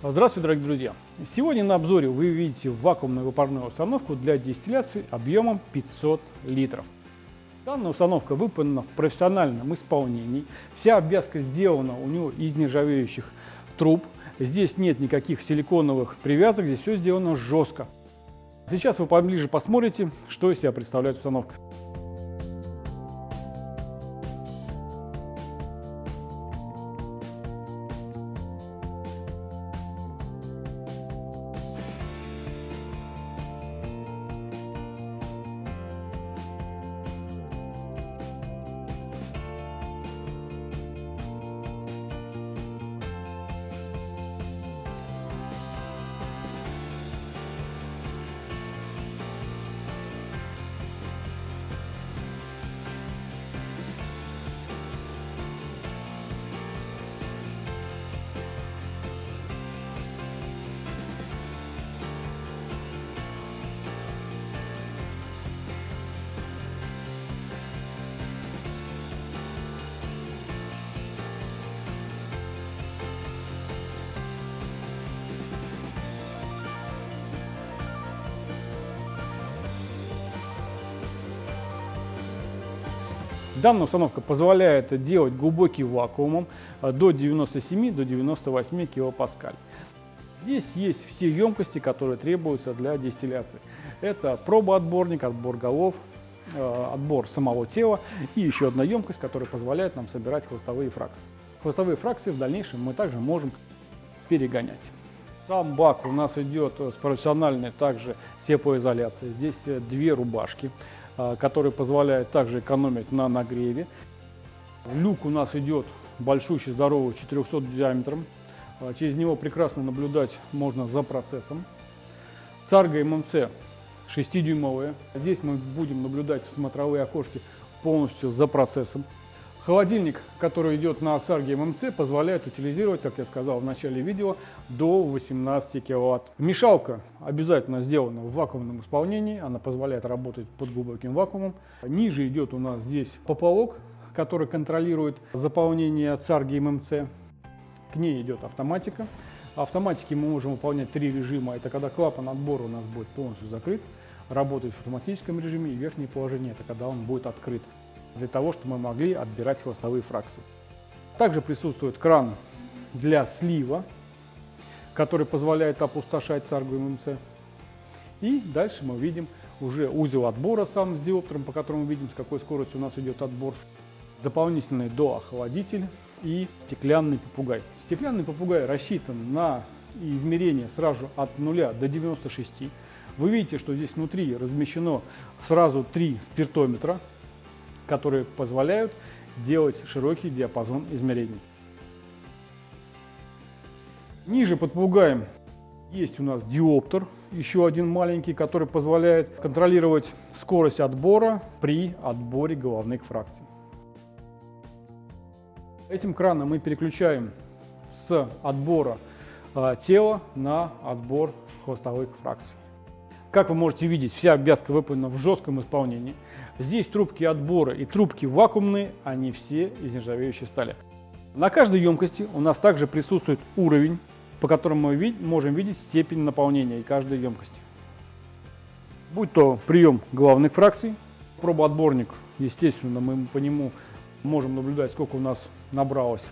Здравствуйте, дорогие друзья! Сегодня на обзоре вы видите вакуумную выпарную установку для дистилляции объемом 500 литров. Данная установка выполнена в профессиональном исполнении. Вся обвязка сделана у него из нержавеющих труб. Здесь нет никаких силиконовых привязок, здесь все сделано жестко. Сейчас вы поближе посмотрите, что из себя представляет установка. Данная установка позволяет делать глубокий вакуумом э, до 97 до 98 килопаскаль. Здесь есть все емкости, которые требуются для дистилляции. Это пробоотборник, отбор голов, э, отбор самого тела и еще одна емкость, которая позволяет нам собирать хвостовые фракции. Хвостовые фракции в дальнейшем мы также можем перегонять. Сам бак у нас идет с профессиональной также теплоизоляцией. Здесь э, две рубашки. А, который позволяет также экономить на нагреве. Люк у нас идет большущий, здоровый, 400 диаметром. А, через него прекрасно наблюдать можно за процессом. Царга ММЦ 6-дюймовая. Здесь мы будем наблюдать смотровые окошки полностью за процессом. Холодильник, который идет на Сарге ММЦ, позволяет утилизировать, как я сказал в начале видео, до 18 кВт. Мешалка обязательно сделана в вакуумном исполнении, она позволяет работать под глубоким вакуумом. Ниже идет у нас здесь поплавок, который контролирует заполнение Царги ММЦ. К ней идет автоматика. Автоматики мы можем выполнять три режима. Это когда клапан отбора у нас будет полностью закрыт, работать в автоматическом режиме и верхнее положение, это когда он будет открыт для того, чтобы мы могли отбирать хвостовые фракции. Также присутствует кран для слива, который позволяет опустошать царгу ММЦ. И дальше мы видим уже узел отбора сам с диоптером, по которому видим, с какой скоростью у нас идет отбор. Дополнительный доохладитель и стеклянный попугай. Стеклянный попугай рассчитан на измерение сразу от 0 до 96. Вы видите, что здесь внутри размещено сразу три спиртометра, которые позволяют делать широкий диапазон измерений. Ниже под попугаем есть у нас диоптер, еще один маленький, который позволяет контролировать скорость отбора при отборе головных фракций. Этим краном мы переключаем с отбора э, тела на отбор хвостовых фракций. Как вы можете видеть, вся обвязка выполнена в жестком исполнении. Здесь трубки отбора и трубки вакуумные, они все из нержавеющей стали. На каждой емкости у нас также присутствует уровень, по которому мы можем видеть степень наполнения каждой емкости. Будь то прием главных фракций, пробоотборник, естественно, мы по нему можем наблюдать, сколько у нас набралось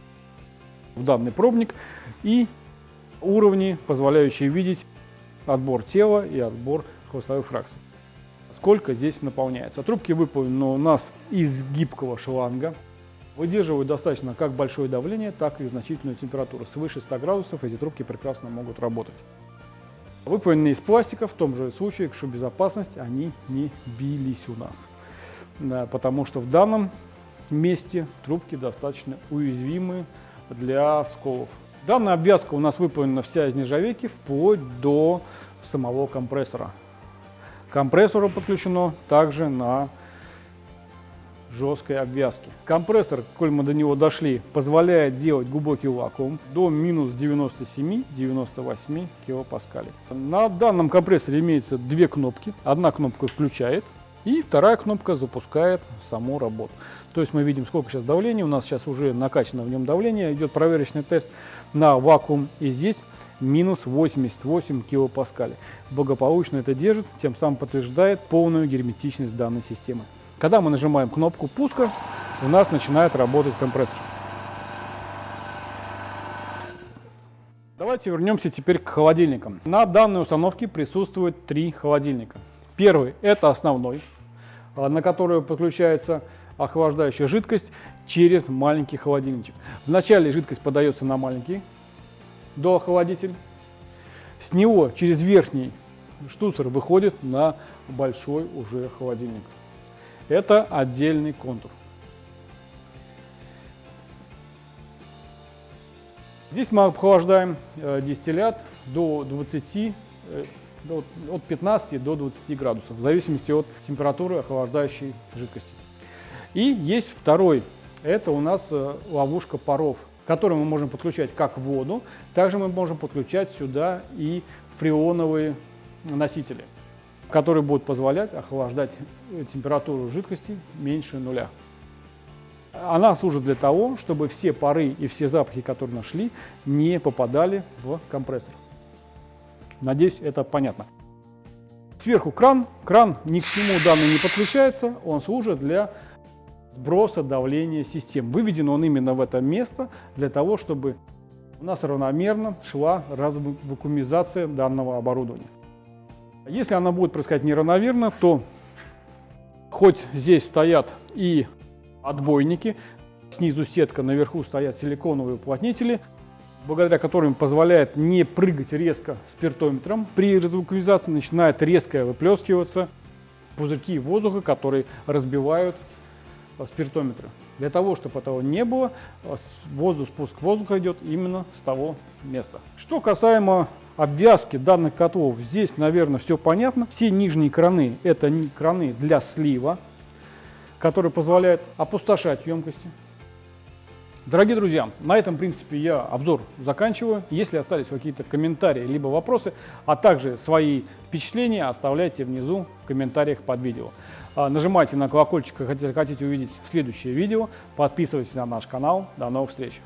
в данный пробник, и уровни, позволяющие видеть отбор тела и отбор хвостовых фракций. Сколько здесь наполняется? Трубки выполнены у нас из гибкого шланга. Выдерживают достаточно как большое давление, так и значительную температуру. Свыше 100 градусов эти трубки прекрасно могут работать. Выполнены из пластика, в том же случае, что безопасность, они не бились у нас. потому что в данном месте трубки достаточно уязвимы для сколов. Данная обвязка у нас выполнена вся из нержавейки, вплоть до самого компрессора. Компрессору подключено также на жесткой обвязке. Компрессор, коль мы до него дошли, позволяет делать глубокий вакуум до минус 97-98 килопаскалей. На данном компрессоре имеется две кнопки. Одна кнопка включает И вторая кнопка запускает саму работу. То есть мы видим, сколько сейчас давления. У нас сейчас уже накачано в нем давление. Идет проверочный тест на вакуум. И здесь минус 88 килопаскалей. Благополучно это держит, тем самым подтверждает полную герметичность данной системы. Когда мы нажимаем кнопку пуска, у нас начинает работать компрессор. Давайте вернемся теперь к холодильникам. На данной установке присутствует три холодильника. Первый – это основной, на который подключается охлаждающая жидкость через маленький холодильничек. Вначале жидкость подается на маленький доохладитель. С него через верхний штуцер выходит на большой уже холодильник. Это отдельный контур. Здесь мы охлаждаем э, дистиллят до 20, э, от 15 до 20 градусов, в зависимости от температуры охлаждающей жидкости. И есть второй, это у нас э, ловушка паров, которую мы можем подключать как воду, также мы можем подключать сюда и фреоновые носители, которые будут позволять охлаждать температуру жидкости меньше нуля. Она служит для того, чтобы все пары и все запахи, которые нашли, не попадали в компрессор. Надеюсь, это понятно. Сверху кран. Кран ни к чему данный не подключается, он служит для сброса давления систем. Выведен он именно в это место для того, чтобы у нас равномерно шла развакуумизация данного оборудования. Если она будет происходить неравномерно, то хоть здесь стоят и отбойники. Снизу сетка, наверху стоят силиконовые уплотнители, благодаря которым позволяет не прыгать резко спиртометром. При резвукализации начинает резко выплескиваться пузырьки воздуха, которые разбивают спиртометры. Для того, чтобы этого не было, воздух, спуск воздуха идет именно с того места. Что касаемо обвязки данных котлов, здесь, наверное, все понятно. Все нижние краны – это краны для слива который позволяет опустошать емкости. Дорогие друзья, на этом, в принципе, я обзор заканчиваю. Если остались какие-то комментарии либо вопросы, а также свои впечатления, оставляйте внизу в комментариях под видео. А, нажимайте на колокольчик, если хотите увидеть следующее видео. Подписывайтесь на наш канал. До новых встреч!